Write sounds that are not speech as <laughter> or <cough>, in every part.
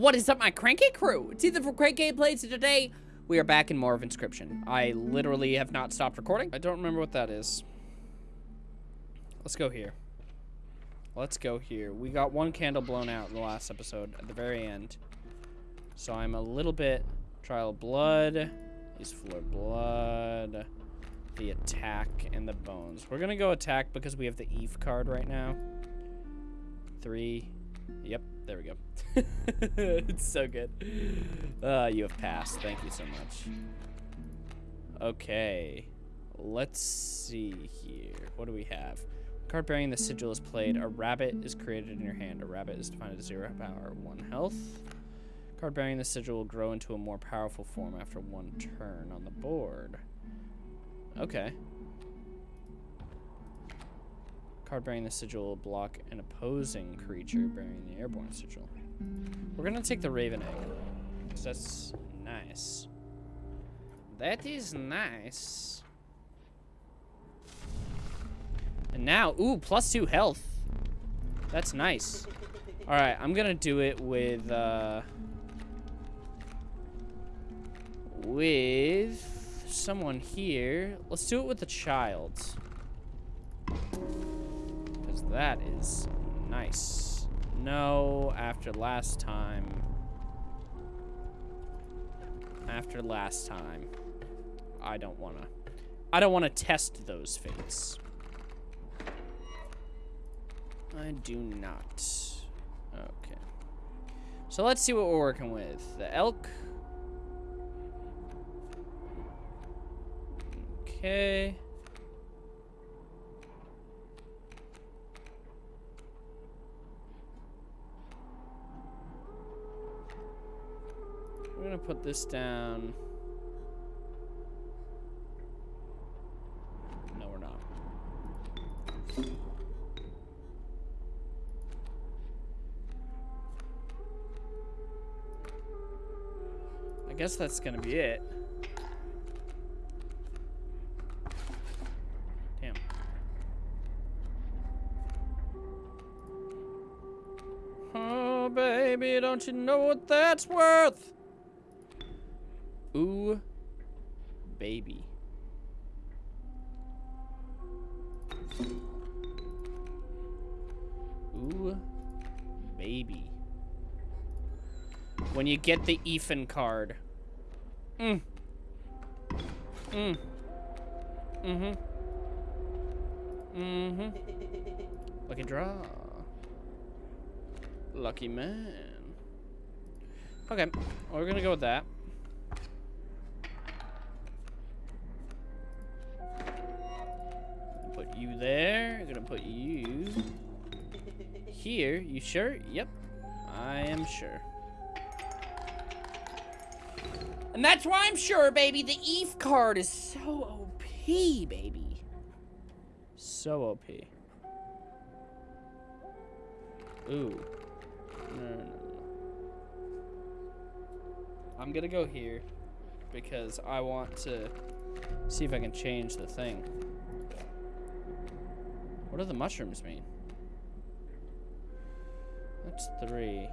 What is up, my cranky crew? It's either from great gameplays and today. We are back in more of Inscription. I literally have not stopped recording. I don't remember what that is. Let's go here. Let's go here. We got one candle blown out in the last episode at the very end. So I'm a little bit... Trial blood. Use floor of blood. The attack and the bones. We're going to go attack because we have the Eve card right now. Three. Yep, there we go. <laughs> it's so good. Uh, you have passed. Thank you so much. Okay. Let's see here. What do we have? Card bearing the sigil is played. A rabbit is created in your hand. A rabbit is defined as zero power, one health. Card bearing the sigil will grow into a more powerful form after one turn on the board. Okay. Card bearing the sigil will block an opposing creature bearing the airborne sigil. We're gonna take the Raven Egg. Cause that's nice. That is nice. And now, ooh, plus two health. That's nice. Alright, I'm gonna do it with, uh... With someone here. Let's do it with the child. That is nice. No, after last time. After last time. I don't want to. I don't want to test those fates. I do not. Okay. So let's see what we're working with. The elk. Okay. Gonna put this down. No, we're not. I guess that's gonna be it. Damn. Oh, baby, don't you know what that's worth? Ooh, baby. Ooh, baby. When you get the Ethan card. Mm. Mm. Mm-hmm. Mm-hmm. Lucky draw. Lucky man. Okay, we're gonna go with that. Sure? Yep. I am sure. And that's why I'm sure, baby, the Eve card is so OP, baby. So OP. Ooh. No, no, no. I'm gonna go here because I want to see if I can change the thing. What do the mushrooms mean? That's three.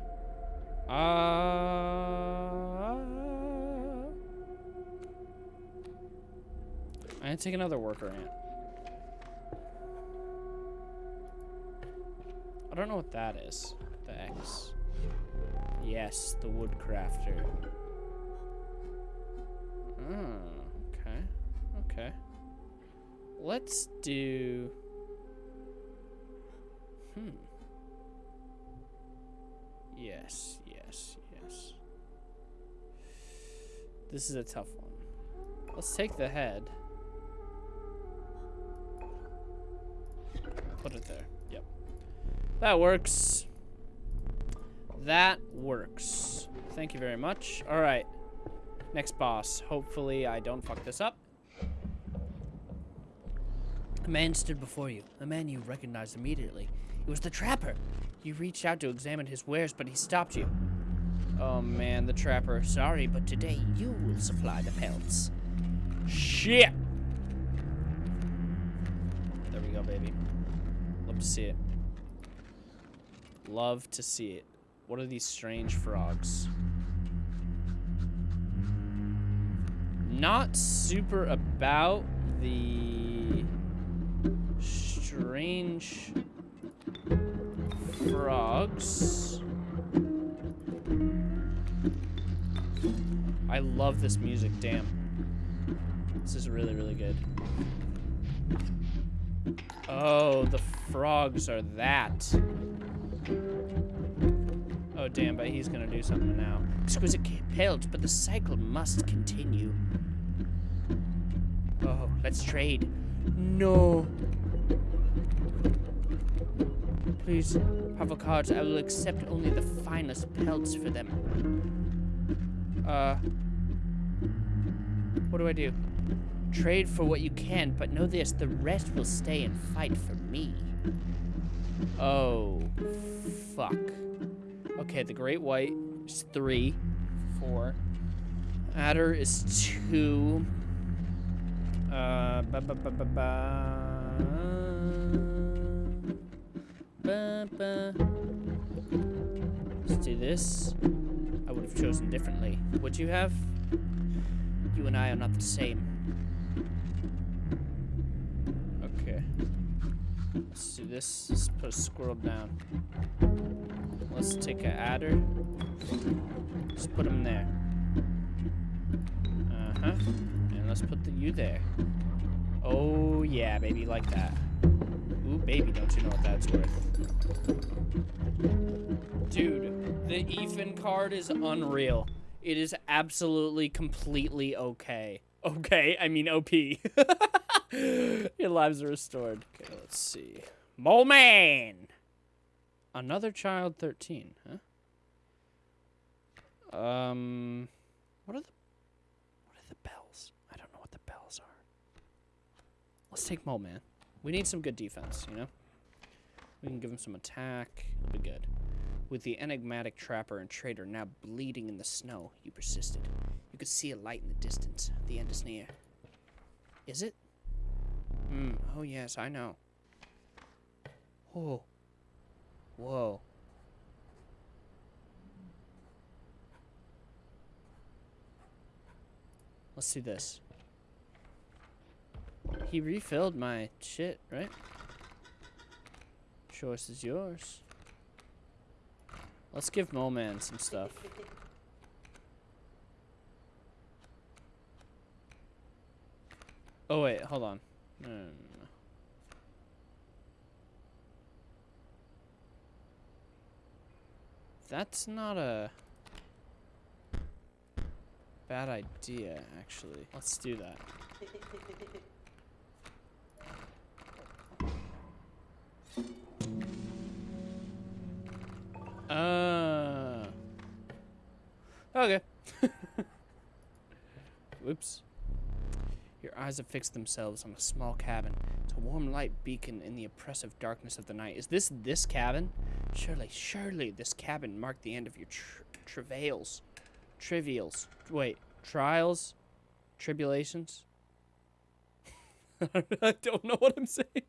Uh, I'm gonna take another worker ant. I don't know what that is. The X. Yes, the woodcrafter. Oh, okay. Okay. Let's do... Hmm. Yes, yes, yes. This is a tough one. Let's take the head. Put it there. Yep. That works. That works. Thank you very much. All right. Next boss. Hopefully I don't fuck this up. A man stood before you. A man you recognized immediately. It was the trapper. You reached out to examine his wares, but he stopped you. Oh man, the trapper. Sorry, but today you will supply the pelts. Shit! There we go, baby. Love to see it. Love to see it. What are these strange frogs? Not super about the strange frogs. I love this music, damn. This is really, really good. Oh, the frogs are that. Oh, damn, but he's gonna do something now. Exquisite pelts, but the cycle must continue. Oh, let's trade. No. Please, have a cards. I will accept only the finest pelts for them. Uh, what do I do? Trade for what you can, but know this, the rest will stay and fight for me. Oh, fuck. Okay, the Great White is three, four. Adder is two. Uh, ba ba ba ba ba. Let's do this. I would have chosen differently. Would you have? You and I are not the same. Okay. Let's do this. Let's put a squirrel down. Let's take an adder. Let's put him there. Uh-huh. And let's put the you there. Oh, yeah, baby, like that. Ooh, baby, don't you know what that's worth. Dude, the Ethan card is unreal. It is absolutely, completely okay. Okay, I mean OP. <laughs> Your lives are restored. Okay, let's see. Mole Man! Another child 13, huh? Um, what are the, what are the bells? I don't know what the bells are. Let's take Mole Man. We need some good defense, you know? We can give him some attack. It'll be good. With the enigmatic trapper and trader now bleeding in the snow, you persisted. You could see a light in the distance. The end is near. Is it? Hmm. Oh, yes, I know. Oh. Whoa. Let's do this. He refilled my shit, right? Choice is yours. Let's give Mole Man some stuff. Oh wait, hold on. No, no, no. That's not a bad idea, actually. Let's do that. <laughs> Uh. Okay. <laughs> Whoops. Your eyes have fixed themselves on a small cabin. It's a warm light beacon in the oppressive darkness of the night. Is this this cabin? Surely, surely this cabin marked the end of your tr travails. Trivials. Wait, trials? Tribulations? <laughs> I don't know what I'm saying.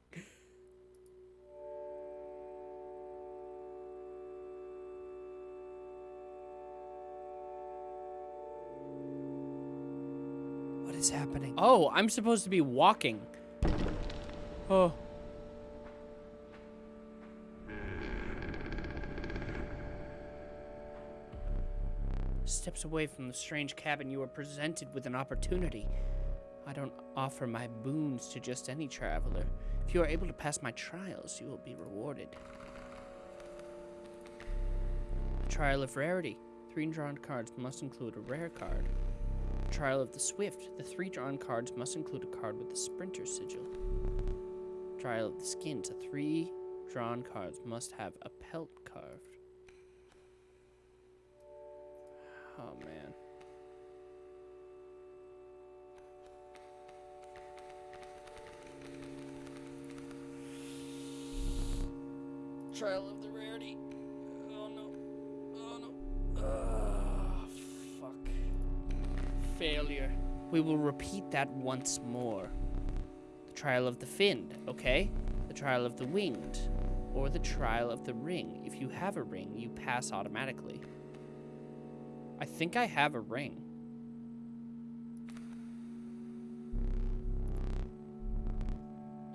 Happening? Oh, I'm supposed to be walking. Oh. Steps away from the strange cabin, you are presented with an opportunity. I don't offer my boons to just any traveler. If you are able to pass my trials, you will be rewarded. trial of rarity. Three drawn cards must include a rare card. Trial of the Swift. The three drawn cards must include a card with the Sprinter sigil. Trial of the Skins. The three drawn cards must have a pelt carved. Oh, man. Trial of the Rarity. We will repeat that once more. The trial of the finned, okay? The trial of the winged. or the trial of the ring. If you have a ring, you pass automatically. I think I have a ring.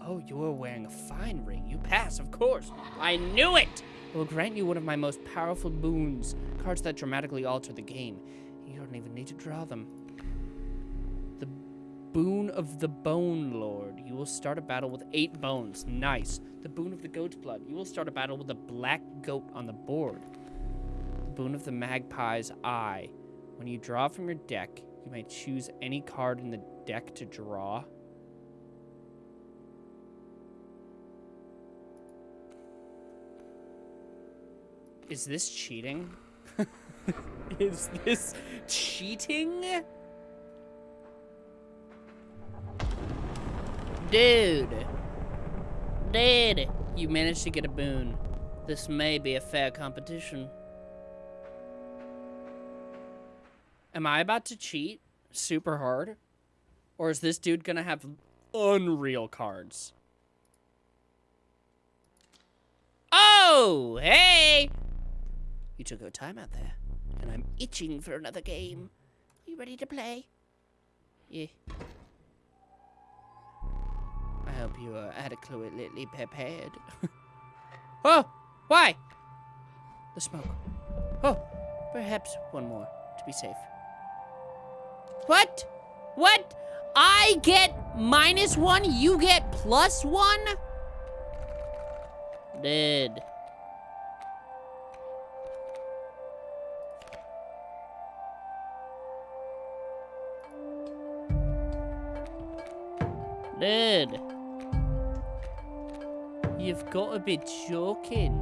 Oh, you are wearing a fine ring. You pass, of course. I knew it! I will grant you one of my most powerful boons. Cards that dramatically alter the game. You don't even need to draw them. Boon of the Bone Lord. You will start a battle with eight bones. Nice. The Boon of the Goat's Blood. You will start a battle with a black goat on the board. The Boon of the Magpie's Eye. When you draw from your deck, you may choose any card in the deck to draw. Is this cheating? <laughs> Is this cheating? Dude. Dude. You managed to get a boon. This may be a fair competition. Am I about to cheat super hard? Or is this dude gonna have unreal cards? Oh, hey! You took your time out there, and I'm itching for another game. You ready to play? Yeah. Hope you are adequately prepared. <laughs> oh! Why? The smoke. Oh, perhaps one more to be safe. What? What? I get minus one, you get plus one? Dead. Dude. You've got to be joking.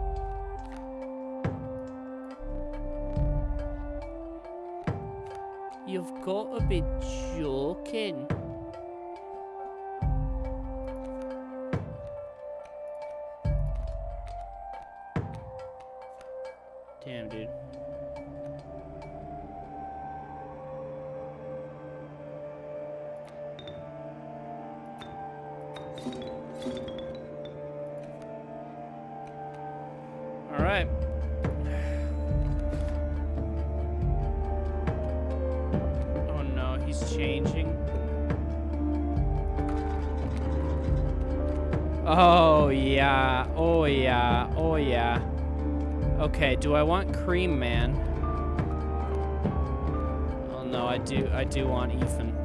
You've got to be joking. Cream Man? Oh no, I do, I do want Ethan.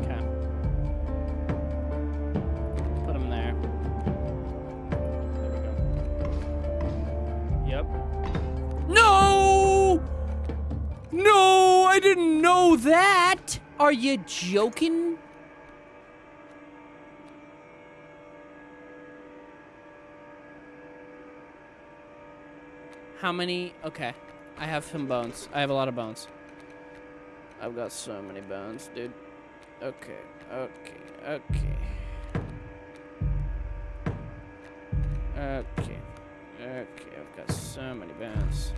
Okay. Put him there. There. Yep. No! No, I didn't know that! Are you joking? How many? Okay. I have some bones. I have a lot of bones. I've got so many bones, dude. Okay, okay, okay. Okay, okay, I've got so many bones.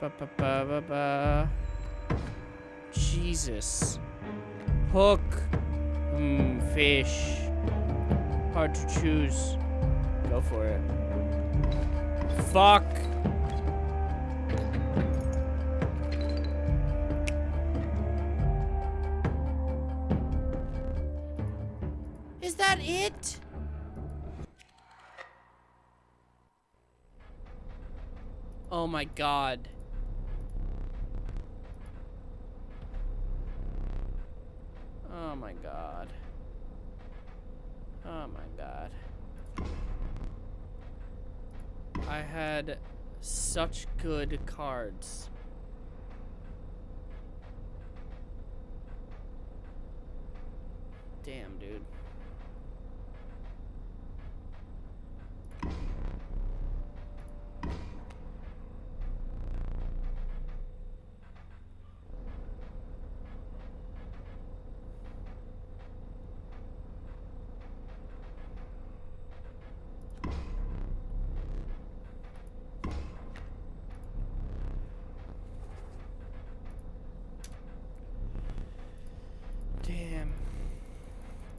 Ba ba ba ba ba. Jesus. Hook. Hmm, fish. Hard to choose. Go for it. Fuck. Is that it? Oh my god. Oh my god. Oh my god. I had such good cards.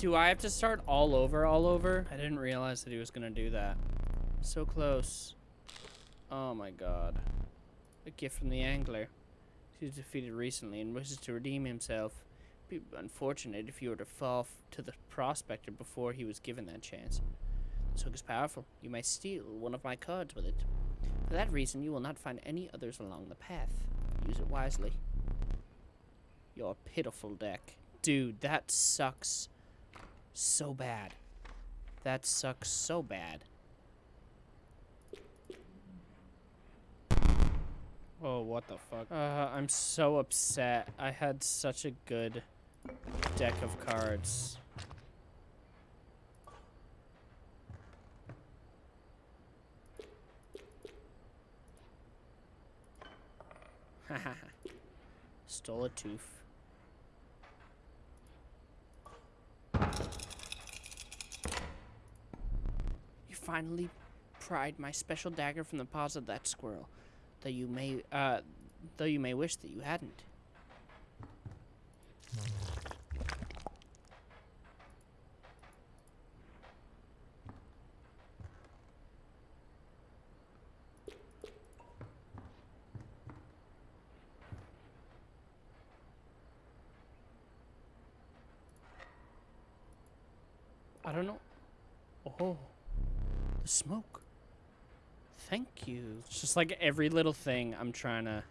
Do I have to start all over, all over? I didn't realize that he was to do that. So close. Oh my god. A gift from the angler. He was defeated recently and wishes to redeem himself. Be unfortunate if you were to fall to the prospector before he was given that chance. This hook is powerful. You may steal one of my cards with it. For that reason, you will not find any others along the path. Use it wisely. Your pitiful deck. Dude, that sucks so bad. That sucks so bad. Oh, what the fuck? Uh, I'm so upset. I had such a good deck of cards. <laughs> Stole a tooth. You finally pried my special dagger from the paws of that squirrel, though you may, uh, though you may wish that you hadn't. I don't know. Oh, the smoke. Thank you. It's just like every little thing I'm trying to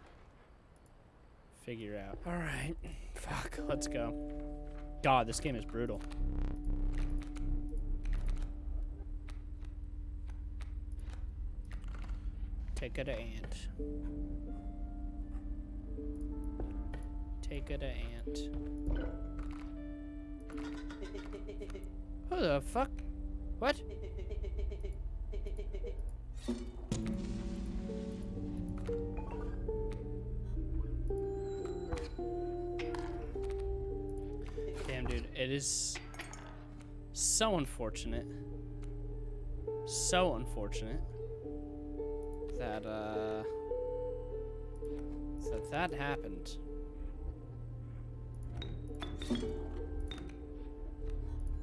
figure out. All right. Fuck, let's go. God, this game is brutal. Take it to ant. Take it to ant. Who the fuck? What? Damn, dude, it is so unfortunate. So unfortunate that, uh, that that happened.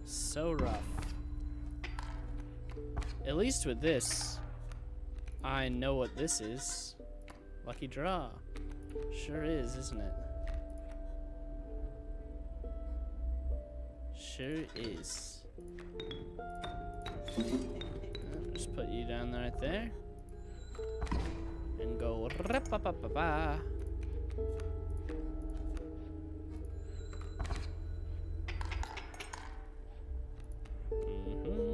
So rough. At least with this, I know what this is. Lucky draw. Sure is, isn't it? Sure is. Just put you down right there. And go ba ba. Mhm,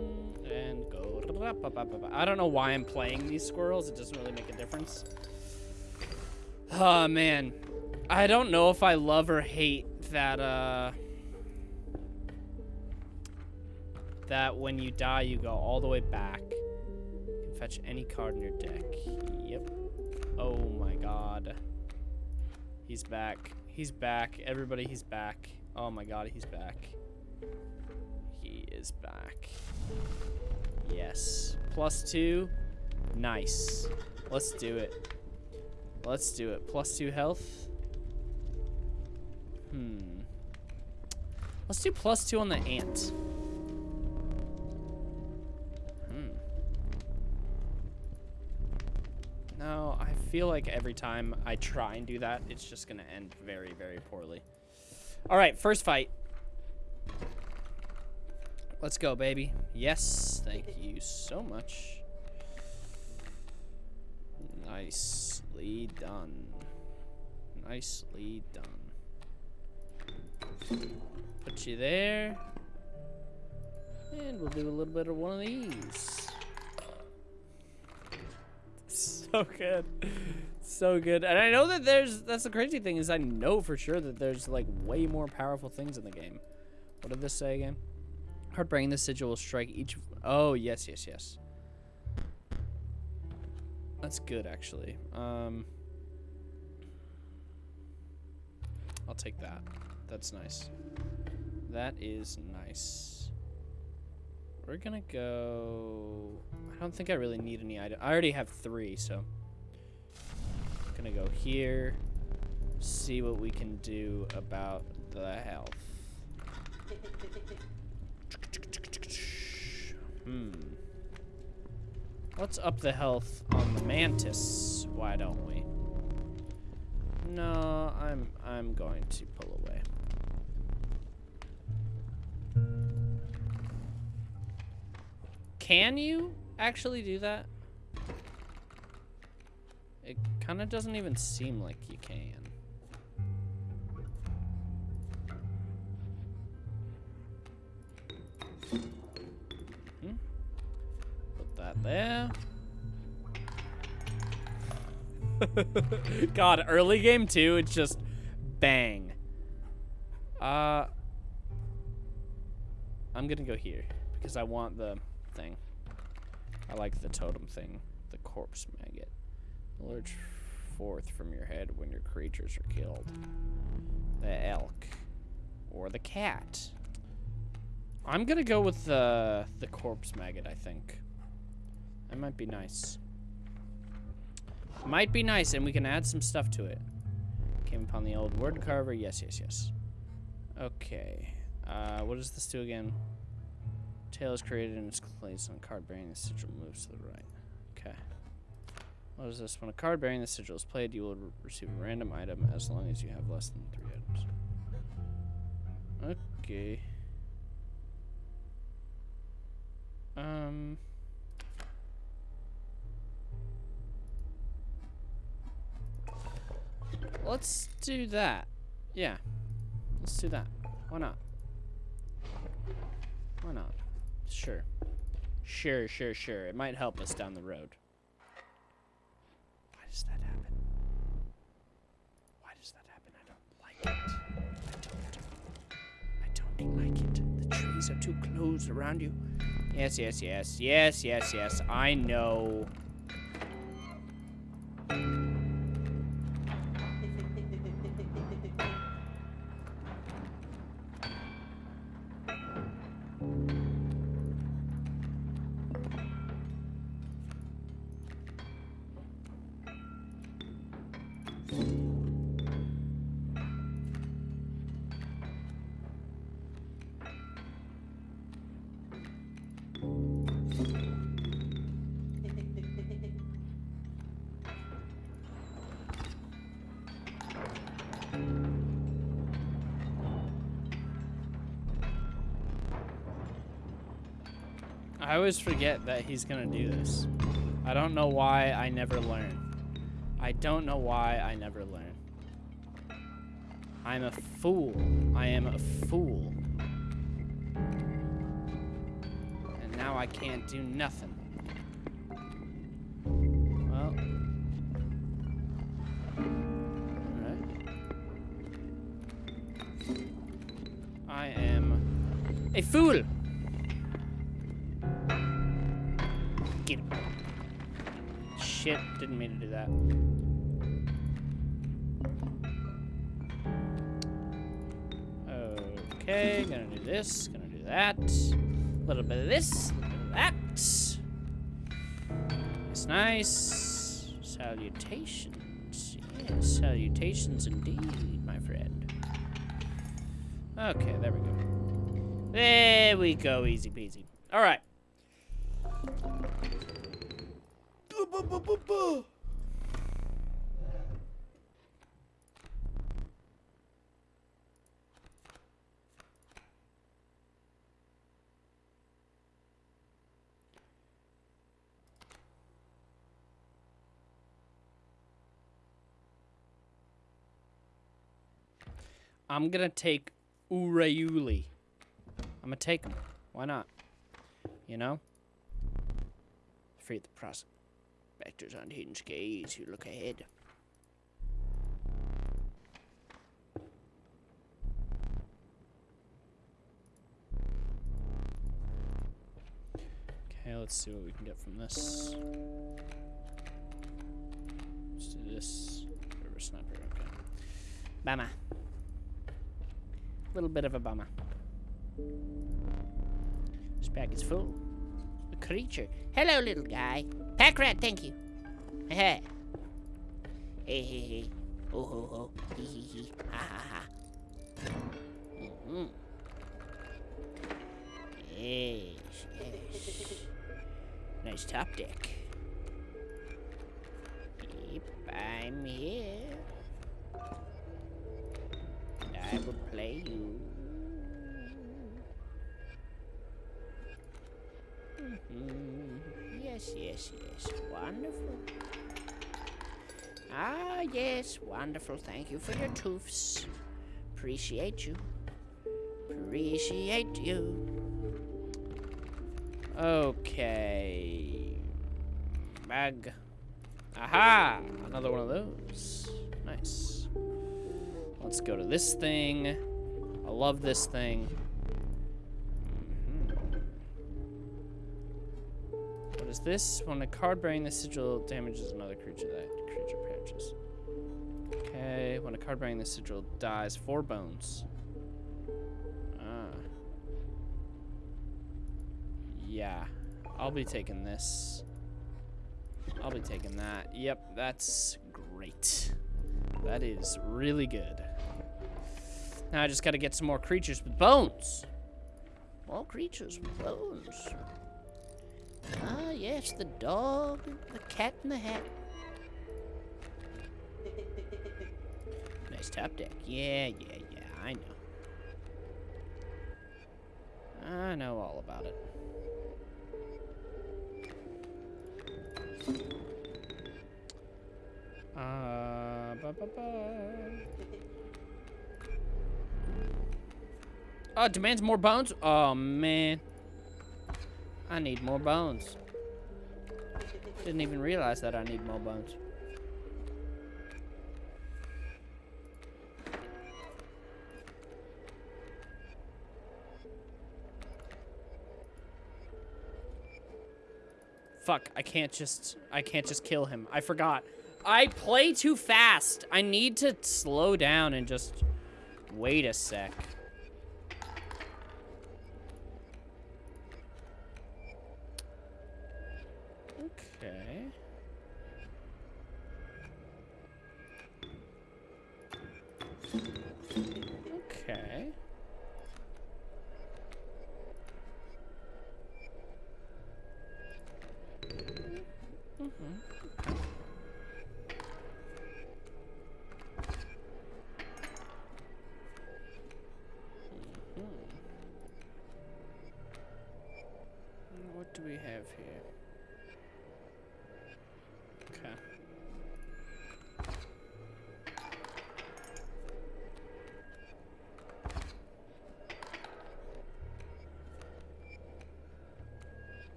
I don't know why I'm playing these squirrels. It doesn't really make a difference. Oh man. I don't know if I love or hate that uh that when you die you go all the way back. You can fetch any card in your deck. Yep. Oh my god. He's back. He's back. Everybody, he's back. Oh my god, he's back. He is back. Yes. Plus two. Nice. Let's do it. Let's do it. Plus two health. Hmm. Let's do plus two on the ant. Hmm. No, I feel like every time I try and do that, it's just going to end very, very poorly. All right, first fight. Let's go, baby. Yes, thank you so much. Nicely done. Nicely done. Put you there. And we'll do a little bit of one of these. <laughs> So good. So good. And I know that there's, that's the crazy thing is I know for sure that there's like way more powerful things in the game. What did this say again? Hard bringing the sigil will strike each, oh yes, yes, yes. That's good actually. Um, I'll take that. That's nice. That is nice. We're gonna go... I don't think I really need any item. I already have three, so... Gonna go here. See what we can do about the health. <laughs> Hmm. Let's up the health on the mantis. Why don't we? No, I'm I'm going to pull away. Can you actually do that? It kind of doesn't even seem like you can. Hmm? That there. <laughs> God, early game too, it's just bang. Uh, I'm gonna go here because I want the thing. I like the totem thing, the corpse maggot. Lurch forth from your head when your creatures are killed. The elk. Or the cat. I'm gonna go with the the corpse maggot, I think. That might be nice. Might be nice, and we can add some stuff to it. Came upon the old wood carver. Yes, yes, yes. Okay. Uh, what does this do again? Tail is created and is placed on card bearing the sigil moves to the right. Okay. What is this? When a card bearing the sigil is played, you will re receive a random item as long as you have less than three items. Okay. Um. Let's do that. Yeah. Let's do that. Why not? Why not? Sure. Sure, sure, sure. It might help us down the road. Why does that happen? Why does that happen? I don't like it. I don't. I don't like it. The trees are too close around you. Yes, yes, yes. Yes, yes, yes. I know. I always forget that he's gonna do this. I don't know why I never learn. I don't know why I never learn. I'm a fool. I am a fool. And now I can't do nothing. Little bit of this, a little bit of that. It's nice. Salutations. Yes, salutations indeed, my friend. Okay, there we go. There we go, easy peasy. All I'm gonna take Urayuli. I'm gonna take him. Why not? You know? Free the prospectors on hidden gaze who look ahead. Okay, let's see what we can get from this. Let's do this. River sniper, okay. Bama. Little bit of a bummer. This bag is full. A creature. Hello, little guy. Pack rat, thank you. <laughs> hey, hey, hey. Oh, ho, ho. Hee, hee, hee. Ha, ha, ha. Mm -hmm. Yes, yes. Nice top deck. Yep, I'm here. I will play you. Mhm. Yes, yes, yes. Wonderful. Ah, yes, wonderful. Thank you for your toofs. Appreciate you. Appreciate you. Okay. Bag. Aha! Another one of those. Nice. Let's go to this thing. I love this thing. Mhm. What is this? When a card bearing the sigil damages another creature, that creature perishes. Okay, when a card bearing the sigil dies, four bones. Ah. Yeah, I'll be taking this. I'll be taking that. Yep, that's great. That is really good. Now I just gotta get some more creatures with bones. More creatures with bones. Ah, yes, the dog, the cat and the hat. Nice top deck. Yeah, yeah, yeah, I know. I know all about it. Uh, ba ba ba. Oh, demands more bones? Oh, man. I need more bones. Didn't even realize that I need more bones. Fuck, I can't just, I can't just kill him. I forgot. I play too fast. I need to slow down and just wait a sec.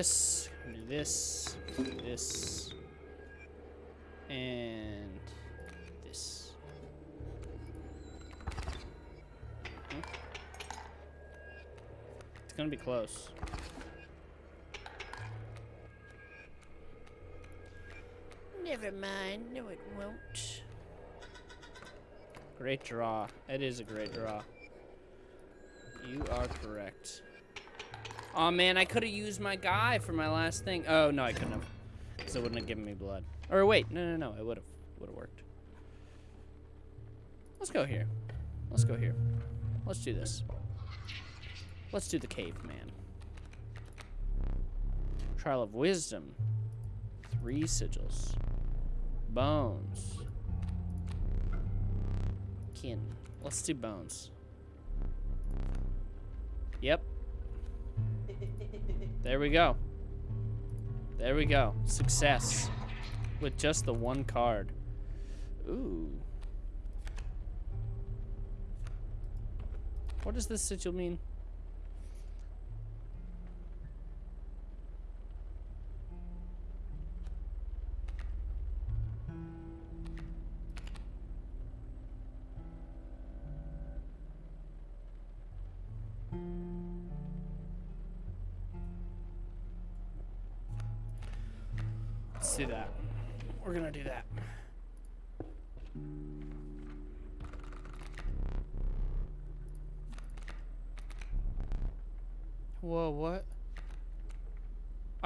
This, do this, this, and this. Hmm. It's gonna be close. Never mind. No, it won't. Great draw. It is a great draw. You are correct. Oh man, I could have used my guy for my last thing. Oh no, I couldn't have, because it wouldn't have given me blood. Or wait, no, no, no, it would have, would have worked. Let's go here. Let's go here. Let's do this. Let's do the caveman. Trial of wisdom. Three sigils. Bones. Kin. Let's do bones. Yep. There we go. There we go. Success. With just the one card. Ooh. What does this sigil mean?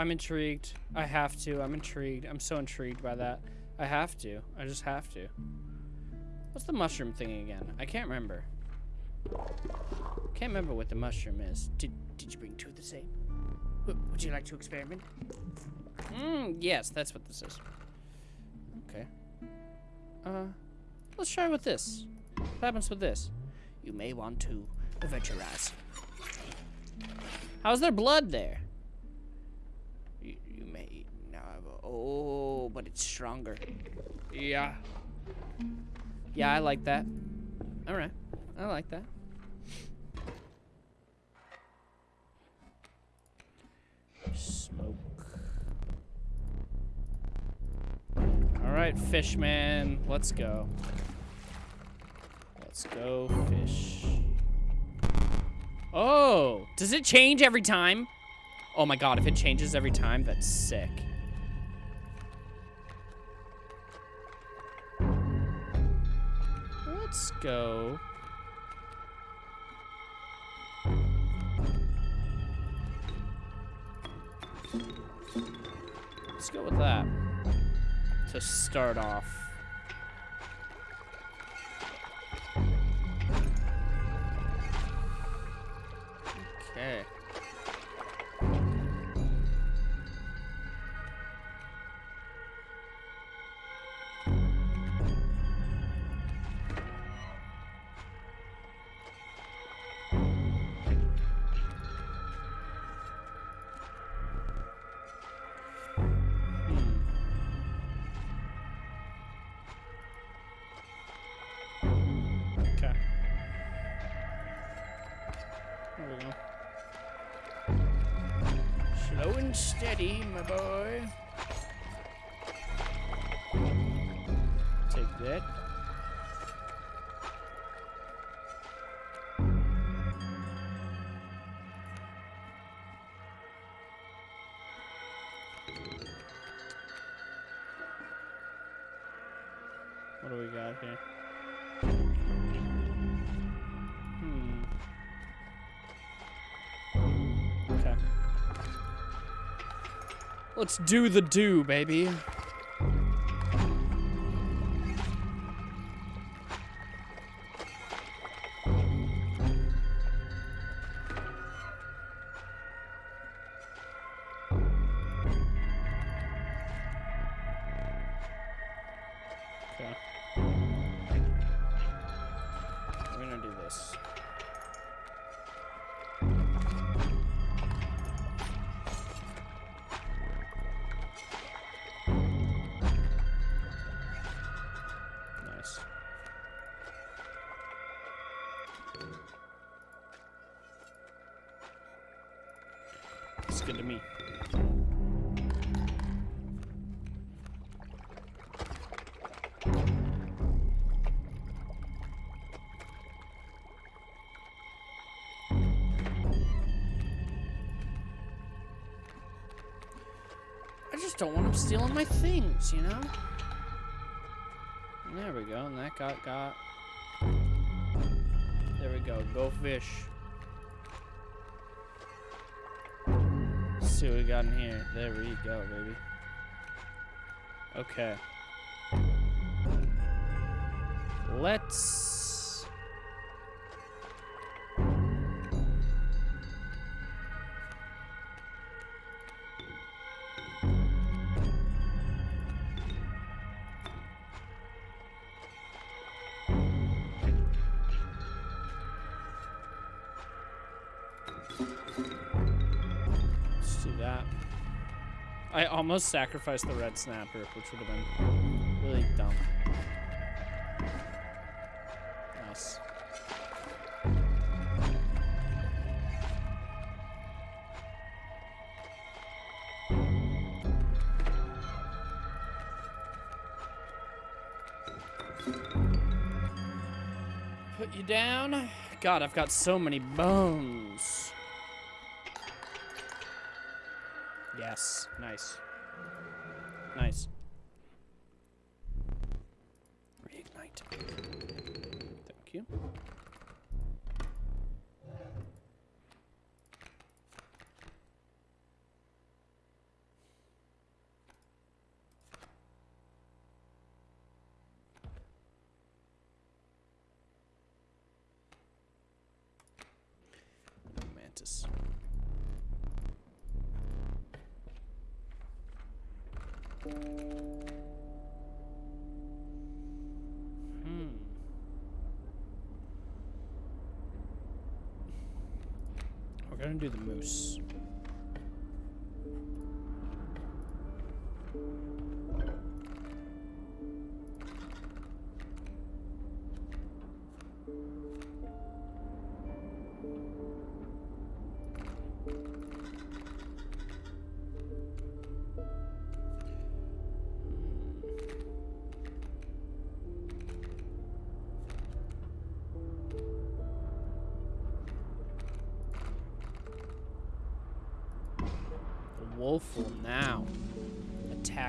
I'm intrigued. I have to. I'm intrigued. I'm so intrigued by that. I have to. I just have to. What's the mushroom thing again? I can't remember. Can't remember what the mushroom is. Did, did you bring two of the same? Would you like to experiment? Mm, yes, that's what this is. Okay. Uh, let's try with this. What happens with this? You may want to aventurize. How's there blood there? You, you may now have a, oh, but it's stronger. Yeah. Yeah, I like that. All right, I like that. Smoke. All right, fishman, let's go. Let's go fish. Oh, does it change every time? Oh my god, if it changes every time, that's sick. Let's go. Let's go with that to start off. Okay. What do we got here? Hmm. Okay. Let's do the do, baby. My things, you know? There we go, and that got got. There we go, go fish. Let's see what we got in here. There we go, baby. Okay. Let's... Let's do that. I almost sacrificed the red snapper, which would have been really dumb. Nice. Put you down. God, I've got so many bones. Nice. Nice.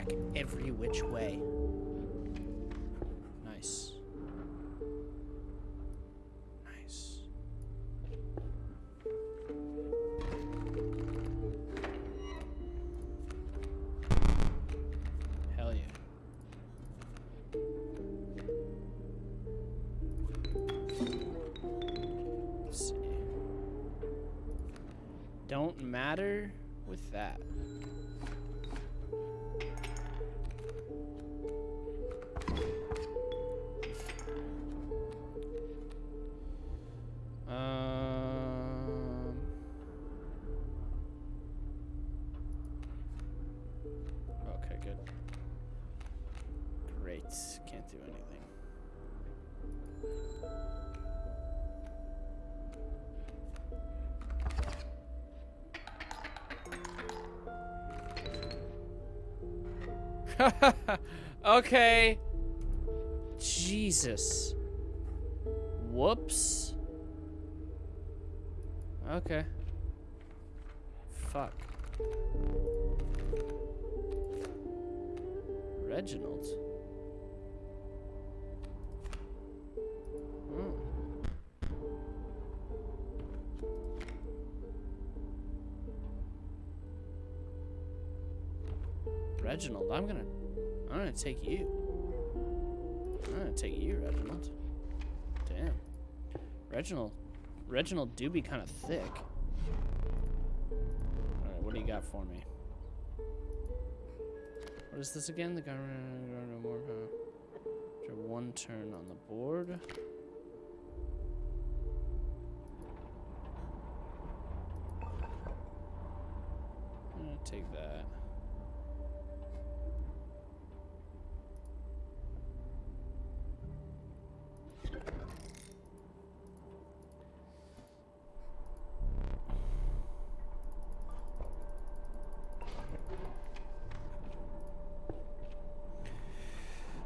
Attack every which way. Nice. Nice. Hell yeah. Don't matter with that. <laughs> okay. Jesus. Whoops. Okay. Fuck. Reginald. Hmm. Reginald, I'm gonna, gonna take you. I'm gonna take you, Reginald. Damn. Reginald, Reginald do be kind of thick. All right, what do you got for me? What is this again? The government no more after one turn on the board. Take that.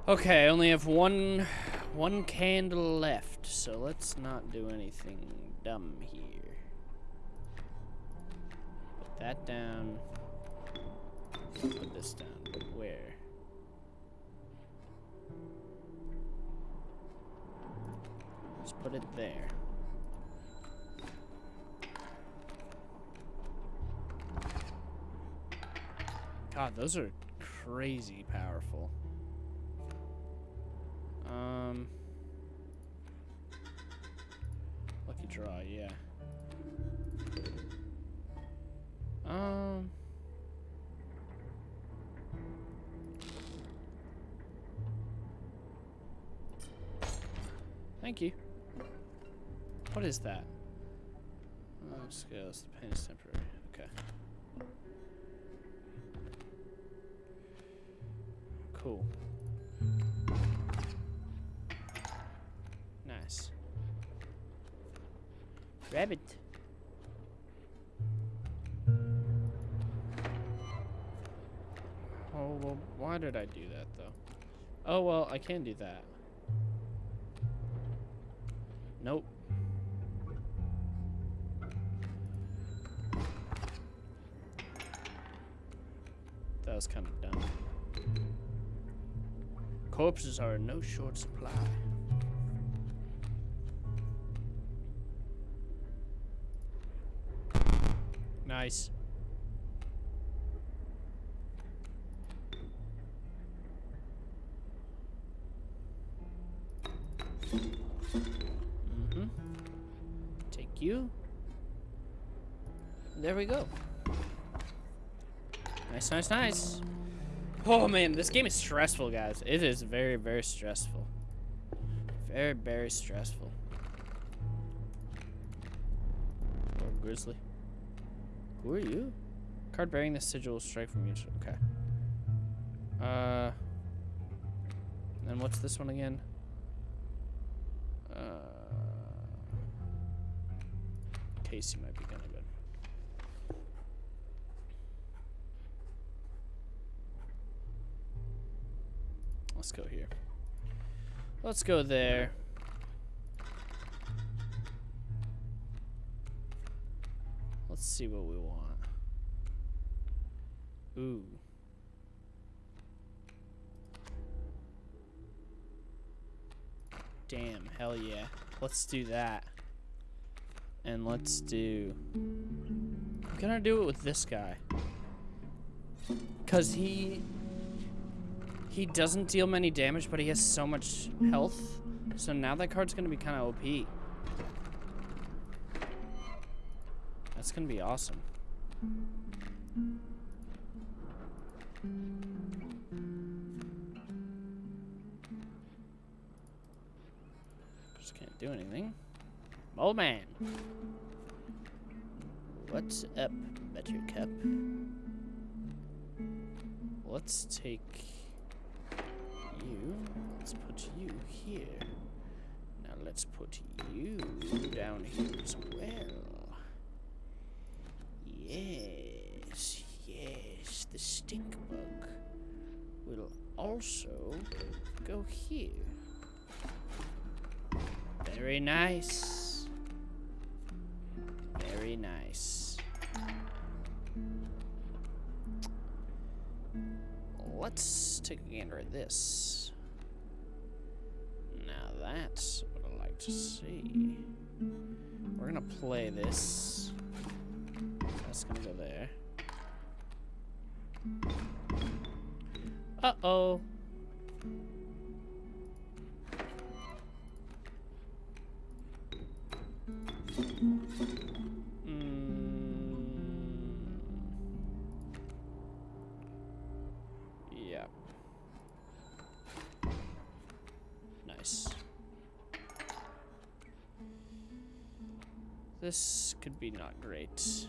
Okay, I only have one one candle left, so let's not do anything dumb here. Put that down. Put this down. Where? Just put it there. God, those are crazy powerful. Oh, well, I can do that. Nope. That was kind of dumb. Corpses are in no short supply. Nice. Mm-hmm. Take you. there we go. Nice, nice, nice. Oh man, this game is stressful, guys. It is very, very stressful. Very, very stressful. Oh, grizzly. Who are you? Card bearing the sigil will strike from you. Okay. Uh. And what's this one again? Casey might be kind of good. Let's go here. Let's go there. Let's see what we want. Ooh. Damn, hell yeah. Let's do that. And let's do... I'm gonna do it with this guy. Because he... He doesn't deal many damage, but he has so much mm-hmm. health. So now that card's gonna be kind of OP. That's gonna be awesome. Just can't do anything. Old man. What's up, Buttercup? Let's take you. Let's put you here. Now let's put you down here as well. Yes, yes, the stink bug will also go here. Very nice. Very nice. Let's take a gander at this. Now that's what I like to see. We're gonna play this. That's gonna go there. Uh-oh. This could be not great.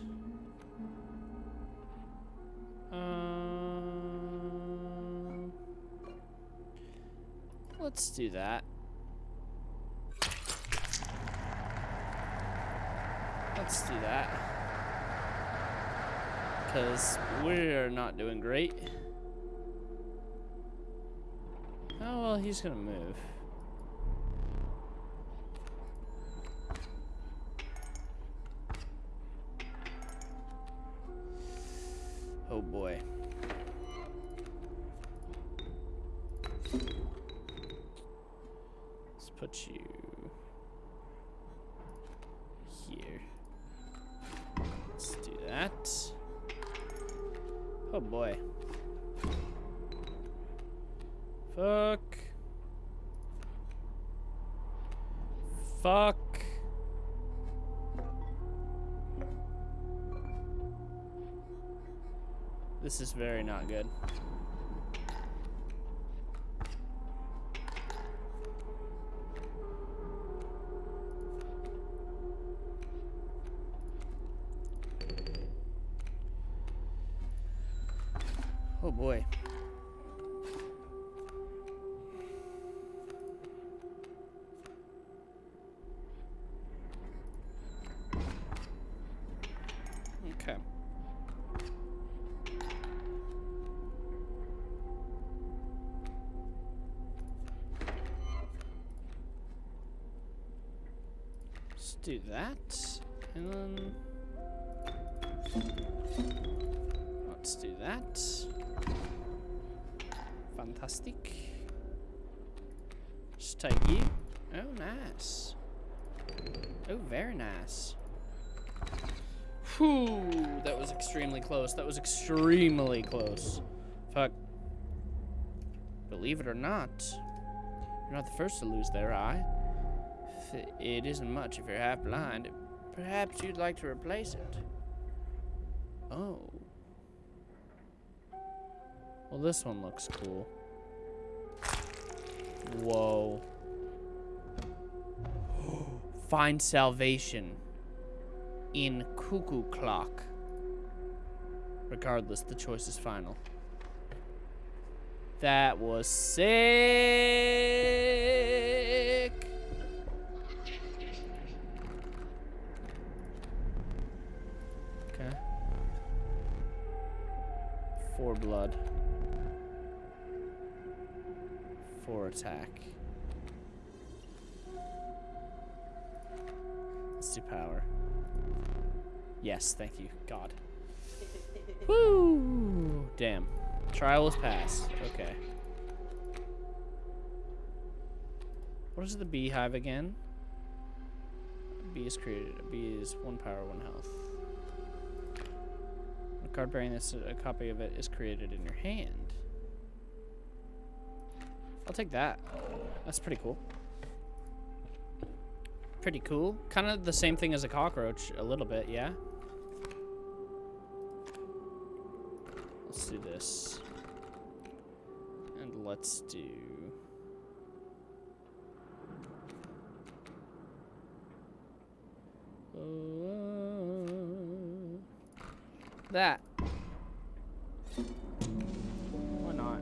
Um, let's do that. Let's do that. Because we're not doing great. Oh, well, he's going to move. That. Oh boy. Fuck. Fuck. This is very not good. Close. That was extremely close. Fuck. Believe it or not, you're not the first to lose their eye. It isn't much if you're half blind. Perhaps you'd like to replace it. Oh. Well, this one looks cool. Whoa. Find salvation in Cuckoo Clock. Regardless, the choice is final. That was sick. Okay. Four blood. Four attack. Let's do power. Yes, thank you, God. Woo! Damn. Trial is passed. Okay. What is the beehive again? A bee is created. A bee is one power, one health. A card bearing this, a copy of it is created in your hand. I'll take that. That's pretty cool. Pretty cool. Kind of the same thing as a cockroach, a little bit, yeah? Do this. And let's do... Uh, that. Why not?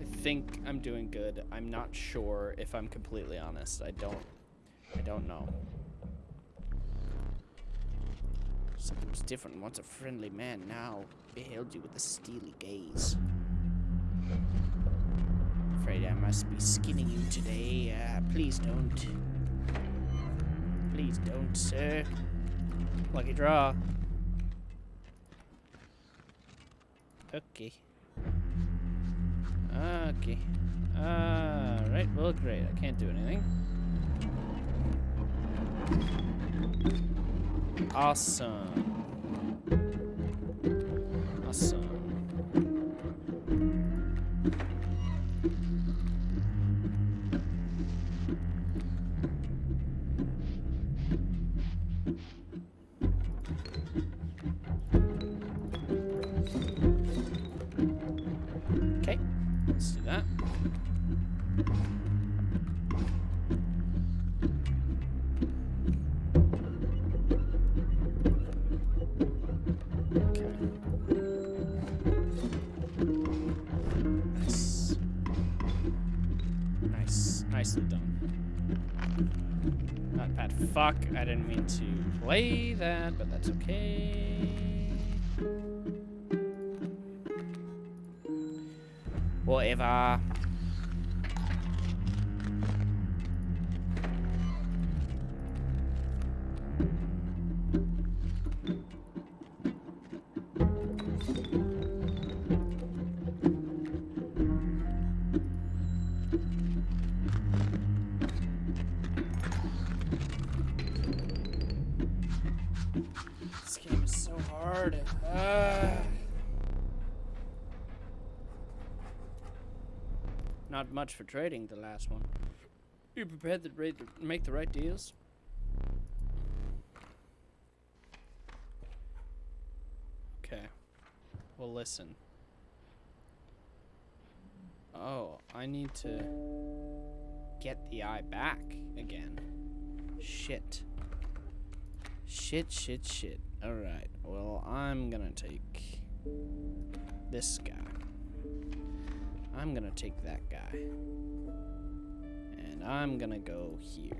I think I'm doing good. I'm not sure if I'm completely honest. I don't I don't know. Something was different once a friendly man now beheld you with a steely gaze. Afraid I must be skinning you today. Uh, please don't. Please don't, sir. Lucky draw. Okay. Okay. Alright, well, great. I can't do anything. Awesome. Awesome. Play that, but that's okay. Much for trading, the last one. You prepared to make the right deals? Okay. Well, listen. Oh, I need to get the eye back again. Shit. Shit, shit, shit. Alright, well, I'm gonna take this guy. I'm gonna take that guy. And I'm gonna go here.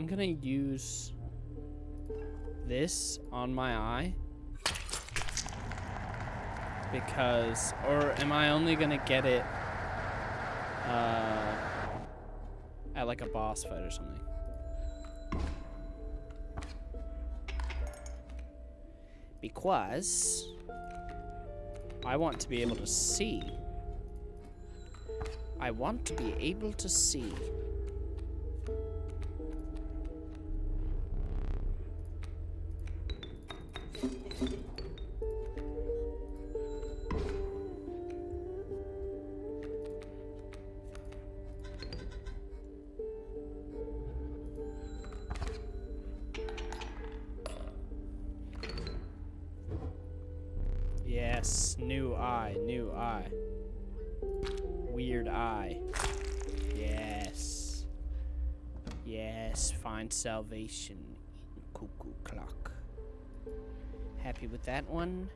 I'm gonna use this on my eye. Because, or am I only gonna get it uh, at like a boss fight or something? Because I want to be able to see. I want to be able to see. Yes, new eye, new eye. Weird eye. Yes. Yes, find salvation in cuckoo clock. Happy with that one?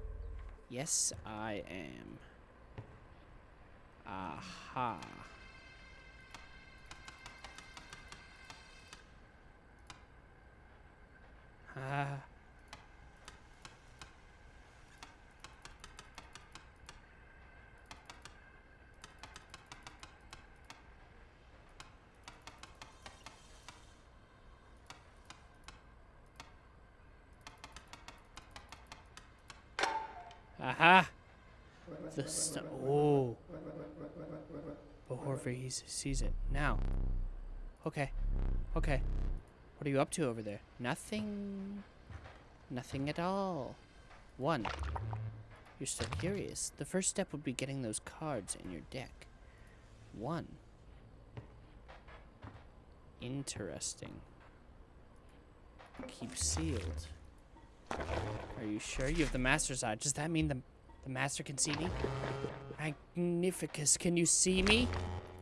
Yes, I am. Aha. Ah. Aha! The oh. Before he sees it. Now. Okay. Okay. What are you up to over there? Nothing. Nothing at all. One. You're still curious. The first step would be getting those cards in your deck. One. Interesting. Keep sealed. Are you sure you have the master's eye? Does that mean the, the master can see me? Magnificus, can you see me?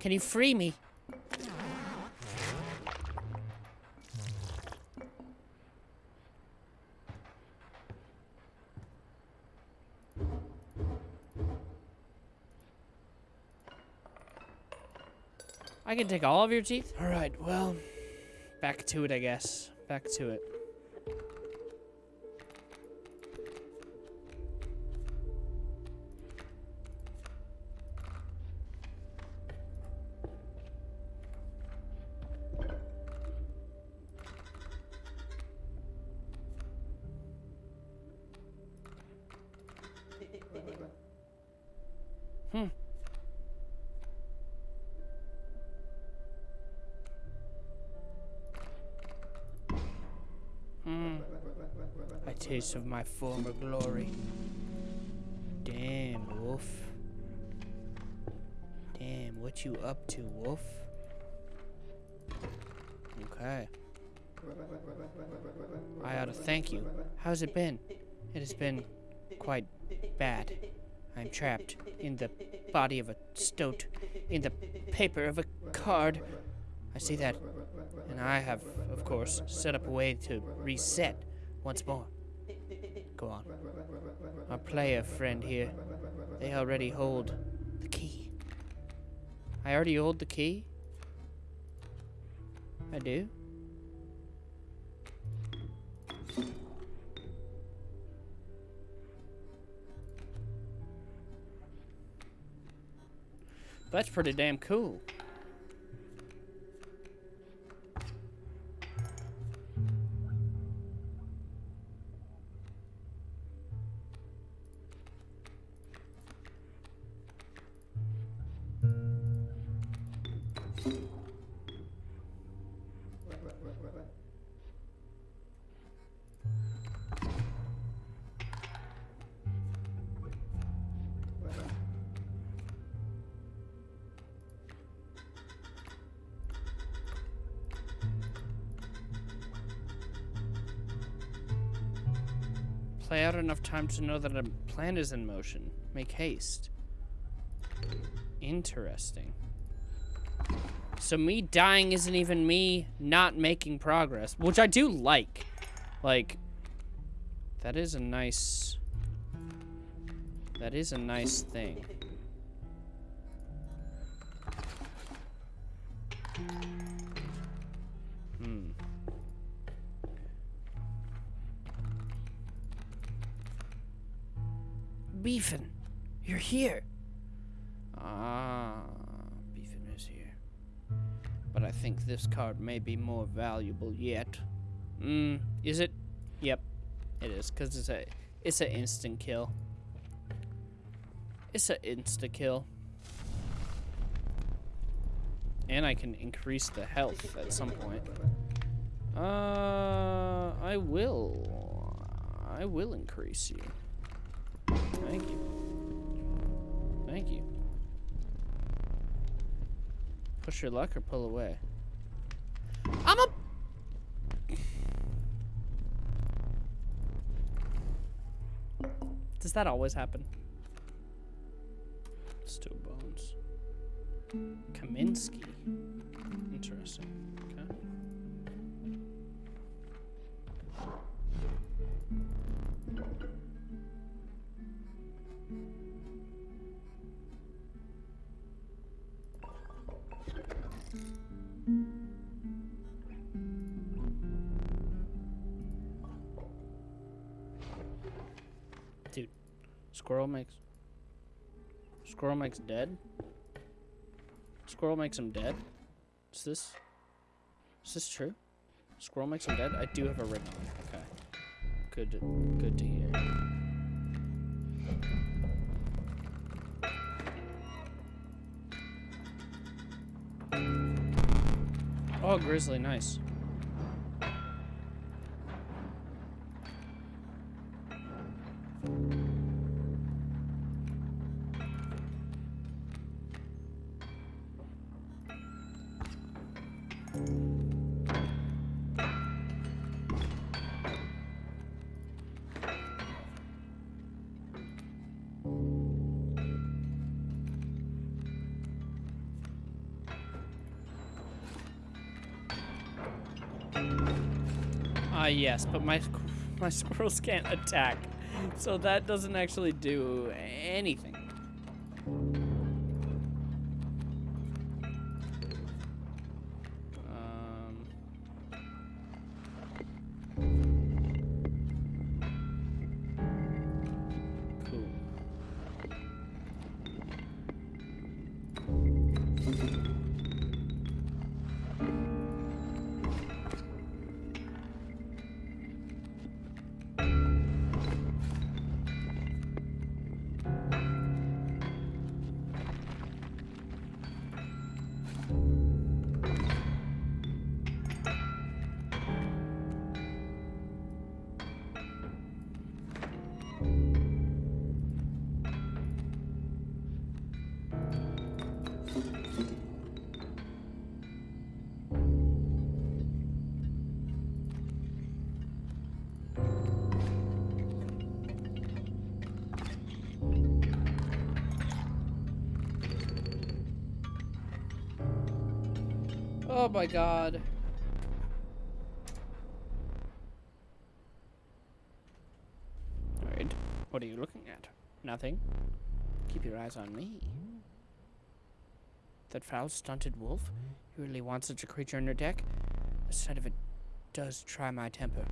Can you free me? I can take all of your teeth? Alright, well, back to it, I guess. Back to it. Taste of my former glory. Damn, Wolf. Damn, what you up to, Wolf? Okay. I ought to thank you. How's it been? It has been quite bad. I'm trapped in the body of a stoat, in the paper of a card. I see that, and I have, of course, set up a way to reset once more. Go on. Our player friend here, they already hold the key. I already hold the key? I do? That's pretty damn cool. Play out enough time to know that a plan is in motion. Make haste. Interesting. So me dying isn't even me not making progress, which I do like. Like, that is a nice... That is a nice thing. Beefin. You're here. Ah, Beefin is here. But I think this card may be more valuable yet. Mm, is it? Yep, it is, because it's a, it's an instant kill. It's an insta kill. And I can increase the health at some point. Uh, I will. I will increase you. Thank you. Thank you. Push your luck or pull away? I'm a... Does that always happen? Still bones. Kaminsky. Interesting. Squirrel makes squirrel makes dead. Squirrel makes him dead. Is this is this true? Squirrel makes him dead. I do have a ring on. Okay, good. Good to hear. Oh, grizzly, nice. Yes, but my <laughs> my squirrels can't attack, so that doesn't actually do anything. Oh my god. Alright. What are you looking at? Nothing. Keep your eyes on me. That foul, stunted wolf? You really want such a creature on your deck? The sight of it does try my temper.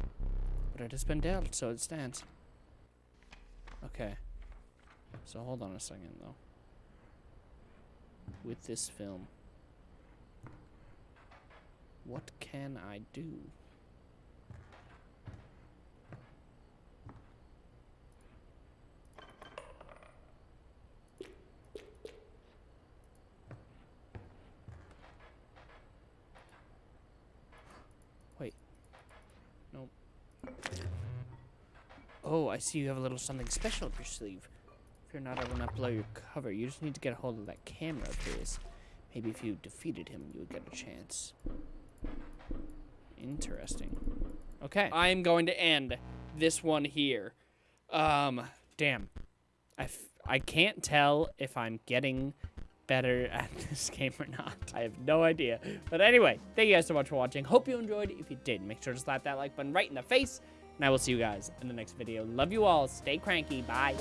But it has been dealt, so it stands. Okay. So hold on a second, though. With this film. What can I do? Wait. Nope. Oh, I see you have a little something special up your sleeve. If you're not I able to blow your cover, you just need to get a hold of that camera his. Maybe if you defeated him, you would get a chance. Interesting. Okay. I'm going to end this one here. Um, damn. I, f I can't tell if I'm getting better <laughs> at this game or not. I have no idea. But anyway, thank you guys so much for watching. Hope you enjoyed. If you did, make sure to slap that like button right in the face. And I will see you guys in the next video. Love you all. Stay cranky. Bye.